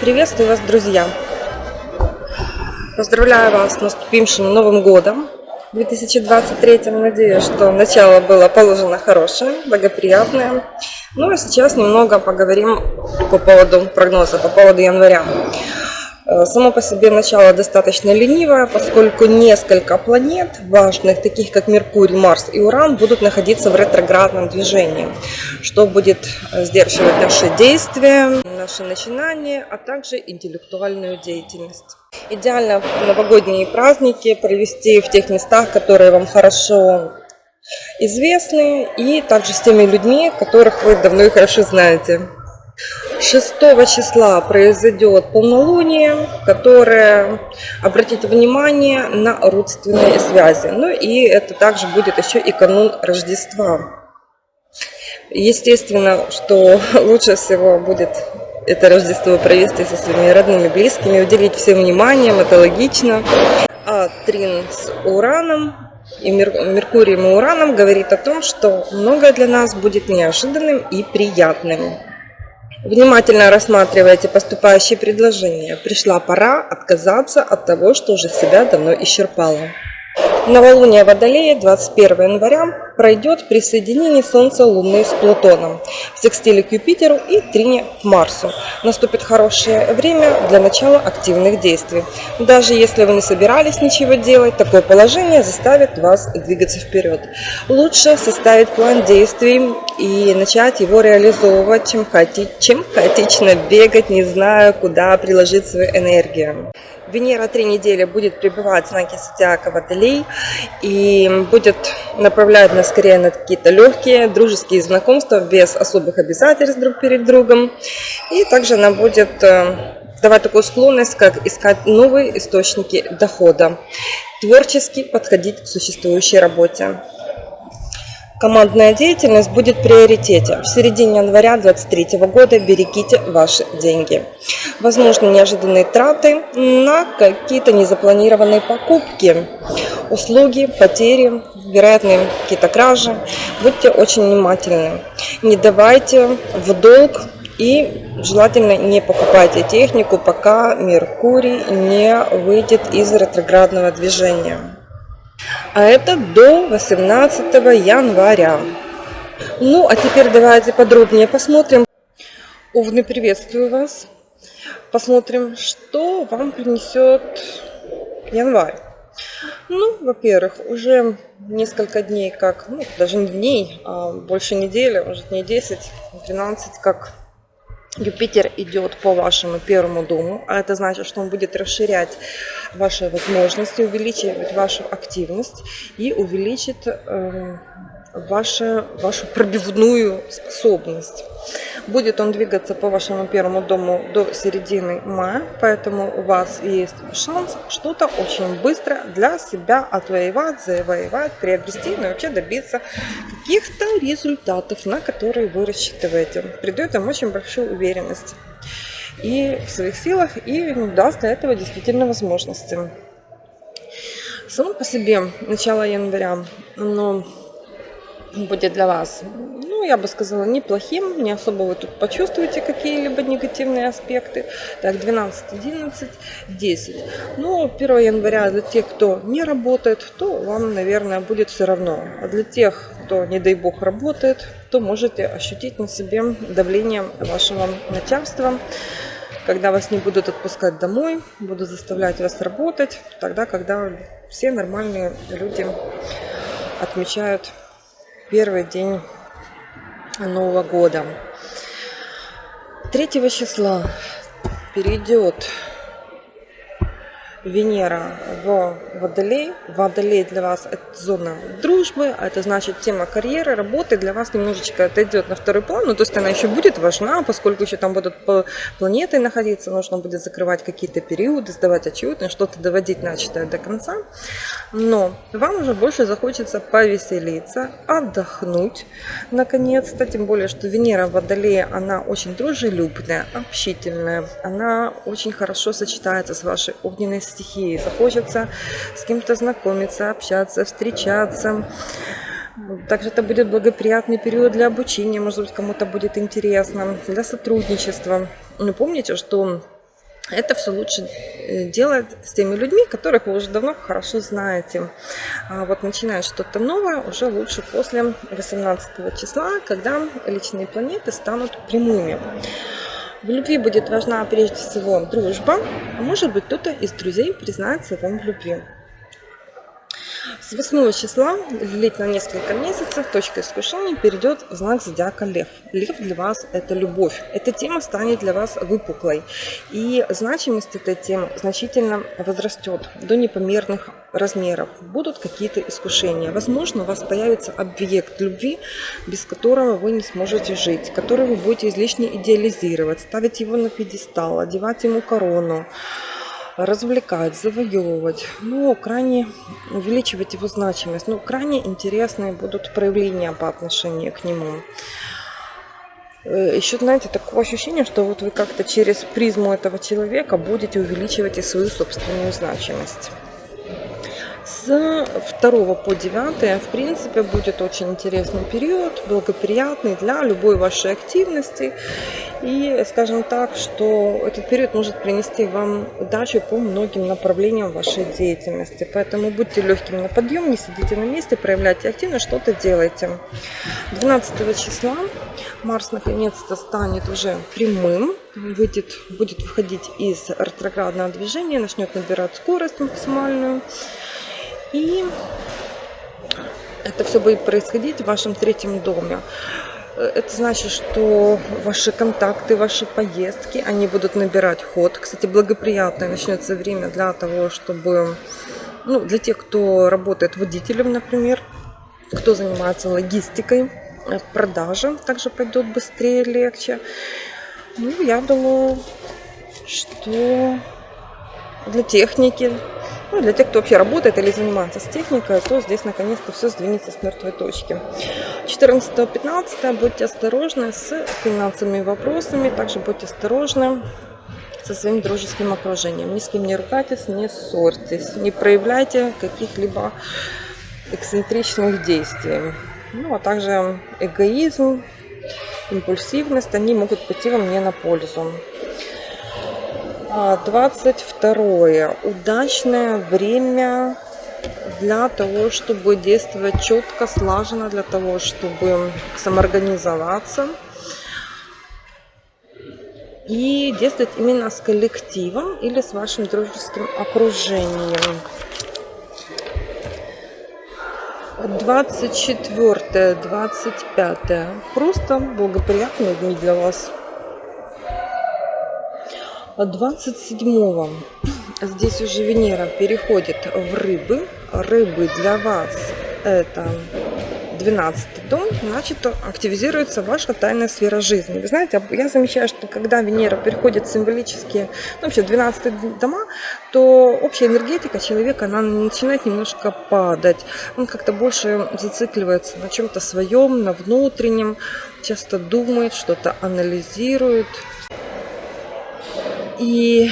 Приветствую вас, друзья! Поздравляю вас с наступившим Новым Годом 2023. Надеюсь, что начало было положено хорошее, благоприятное. Ну а сейчас немного поговорим по поводу прогноза, по поводу января. Э, само по себе начало достаточно ленивое, поскольку несколько планет важных, таких как Меркурий, Марс и Уран, будут находиться в ретроградном движении, что будет э, сдерживать наши действия, наши начинания, а также интеллектуальную деятельность. Идеально новогодние праздники провести в тех местах, которые вам хорошо известны, и также с теми людьми, которых вы давно и хорошо знаете. 6 числа произойдет полнолуние, которое обратит внимание на родственные связи. Ну и это также будет еще и канун Рождества. Естественно, что лучше всего будет это Рождество провести со своими родными, близкими, уделить всем вниманием, это логично. А Трин с Ураном и Меркурием и Ураном говорит о том, что многое для нас будет неожиданным и приятным. Внимательно рассматривайте поступающие предложения. Пришла пора отказаться от того, что уже себя давно исчерпало. Новолуние Водолея 21 января пройдет при соединении Солнца Луны с Плутоном, в секстиле к Юпитеру и трине к Марсу. Наступит хорошее время для начала активных действий. Даже если вы не собирались ничего делать, такое положение заставит вас двигаться вперед. Лучше составить план действий и начать его реализовывать, чем, хаоти... чем хаотично бегать, не зная, куда приложить свою энергию. Венера три недели будет пребывать в знаке зодиака Водолей и будет направлять нас скорее на какие-то легкие дружеские знакомства без особых обязательств друг перед другом. И также она будет э, давать такую склонность, как искать новые источники дохода, творчески подходить к существующей работе. Командная деятельность будет в приоритете. В середине января 2023 года берегите ваши деньги. Возможно, неожиданные траты на какие-то незапланированные покупки, услуги, потери, вероятные какие-то кражи. Будьте очень внимательны. Не давайте в долг и желательно не покупайте технику, пока Меркурий не выйдет из ретроградного движения а это до 18 января. Ну, а теперь давайте подробнее посмотрим. Овны, приветствую вас. Посмотрим, что вам принесет январь. Ну, во-первых, уже несколько дней, как, ну, даже не дней, а больше недели, уже дней 10-12, как Юпитер идет по вашему первому дому, а это значит, что он будет расширять ваши возможности, увеличивать вашу активность и увеличит э, вашу, вашу пробивную способность. Будет он двигаться по вашему первому дому до середины мая, поэтому у вас есть шанс что-то очень быстро для себя отвоевать, завоевать, приобрести, но вообще добиться каких-то результатов, на которые вы рассчитываете. Придает вам очень большую уверенность и в своих силах, и даст для этого действительно возможности. Само по себе начало января, но будет для вас, ну, я бы сказала, неплохим, не особо вы тут почувствуете какие-либо негативные аспекты. Так, 12, 11, 10. Ну, 1 января для тех, кто не работает, то вам, наверное, будет все равно. А для тех, кто, не дай бог, работает, то можете ощутить на себе давление вашего начальства, когда вас не будут отпускать домой, будут заставлять вас работать, тогда, когда все нормальные люди отмечают первый день Нового года. 3 числа перейдет Венера в Водолей. Водолей для вас это зона дружбы, а это значит тема карьеры, работы для вас немножечко отойдет на второй план, ну то есть она еще будет важна, поскольку еще там будут планеты находиться, нужно будет закрывать какие-то периоды, сдавать отчеты, что-то доводить начатое до конца. Но вам уже больше захочется повеселиться, отдохнуть наконец-то, тем более, что Венера в Водолее, она очень дружелюбная, общительная, она очень хорошо сочетается с вашей огненной стихии. Захочется с кем-то знакомиться, общаться, встречаться. Также это будет благоприятный период для обучения, может быть, кому-то будет интересно, для сотрудничества. Но помните, что это все лучше э, делать с теми людьми, которых вы уже давно хорошо знаете. А вот начинать что-то новое уже лучше после 18 числа, когда личные планеты станут прямыми. В любви будет важна прежде всего дружба, а может быть кто-то из друзей признается вам в любви. С 8 числа длительно несколько месяцев точка искушения перейдет в знак зодиака Лев. Лев для вас – это любовь. Эта тема станет для вас выпуклой. И значимость этой темы значительно возрастет до непомерных размеров. Будут какие-то искушения. Возможно, у вас появится объект любви, без которого вы не сможете жить, который вы будете излишне идеализировать, ставить его на пьедестал, одевать ему корону развлекать, завоевывать, ну, крайне увеличивать его значимость. Ну, крайне интересные будут проявления по отношению к нему. Э, Еще, знаете, такое ощущение, что вот вы как-то через призму этого человека будете увеличивать и свою собственную значимость. С 2 по 9, в принципе, будет очень интересный период, благоприятный для любой вашей активности. И скажем так, что этот период может принести вам удачу по многим направлениям вашей деятельности. Поэтому будьте легкими на подъем, не сидите на месте, проявляйте активность, что-то делайте. 12 числа Марс наконец-то станет уже прямым, выйдет, будет выходить из ретроградного движения, начнет набирать скорость максимальную. И это все будет происходить в вашем третьем доме. Это значит, что ваши контакты, ваши поездки, они будут набирать ход. Кстати, благоприятное начнется время для того, чтобы, ну, для тех, кто работает водителем, например, кто занимается логистикой, продажа также пойдет быстрее, легче. Ну, я думаю, что для техники ну, для тех, кто вообще работает или занимается с техникой, то здесь наконец-то все сдвинется с мертвой точки. 14-15 будьте осторожны с финансовыми вопросами, также будьте осторожны со своим дружеским окружением. Ни с кем не ругайтесь, не ссорьтесь, не проявляйте каких-либо эксцентричных действий. Ну, а также эгоизм, импульсивность, они могут пойти вам не на пользу. 22. Удачное время для того, чтобы действовать четко, слаженно, для того, чтобы самоорганизоваться и действовать именно с коллективом или с вашим дружеским окружением. 24, 25. Просто благоприятные дни для вас. 27 здесь уже Венера переходит в рыбы. Рыбы для вас это 12 дом, значит, активизируется ваша тайная сфера жизни. Вы знаете, я замечаю, что когда Венера переходит символические, ну, вообще 12 дома, то общая энергетика человека, она начинает немножко падать. Он как-то больше зацикливается на чем-то своем, на внутреннем, часто думает, что-то анализирует. И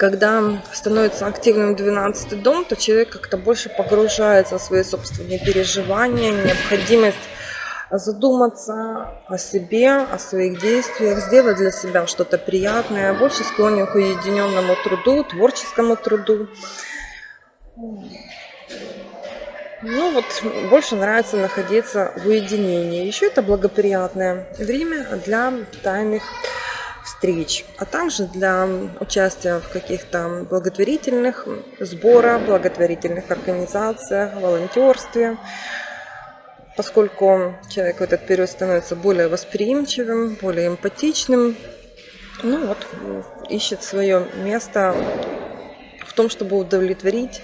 когда становится активным 12 дом, то человек как-то больше погружается в свои собственные переживания, необходимость задуматься о себе, о своих действиях, сделать для себя что-то приятное, больше склонен к уединенному труду, творческому труду. Ну вот, больше нравится находиться в уединении. Еще это благоприятное время для тайных встреч, а также для участия в каких-то благотворительных сборах, благотворительных организациях, волонтерстве, поскольку человек в этот период становится более восприимчивым, более эмпатичным, ну вот, ищет свое место в том, чтобы удовлетворить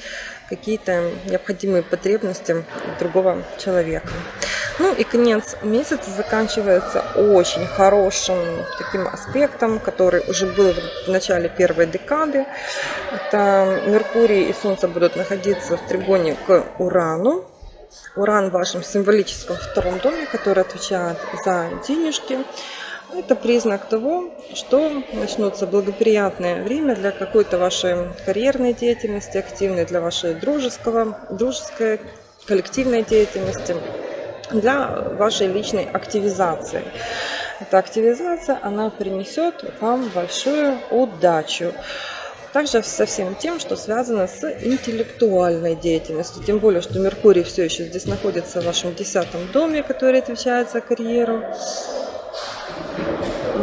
какие-то необходимые потребности другого человека. Ну и конец месяца заканчивается очень хорошим таким аспектом, который уже был в начале первой декады. Это Меркурий и Солнце будут находиться в тригоне к Урану. Уран в вашем символическом втором доме, который отвечает за денежки. Это признак того, что начнется благоприятное время для какой-то вашей карьерной деятельности, активной для вашей дружеского, дружеской, коллективной деятельности для вашей личной активизации. эта активизация, она принесет вам большую удачу. Также со всем тем, что связано с интеллектуальной деятельностью. Тем более, что Меркурий все еще здесь находится в вашем десятом доме, который отвечает за карьеру.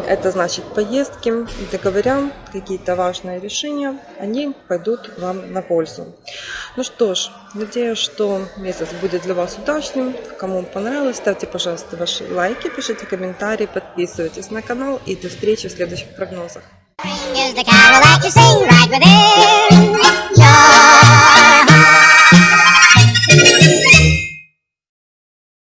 Это значит поездки, договоря, какие-то важные решения, они пойдут вам на пользу. Ну что ж, надеюсь, что месяц будет для вас удачным. Кому понравилось, ставьте, пожалуйста, ваши лайки, пишите комментарии, подписывайтесь на канал и до встречи в следующих прогнозах.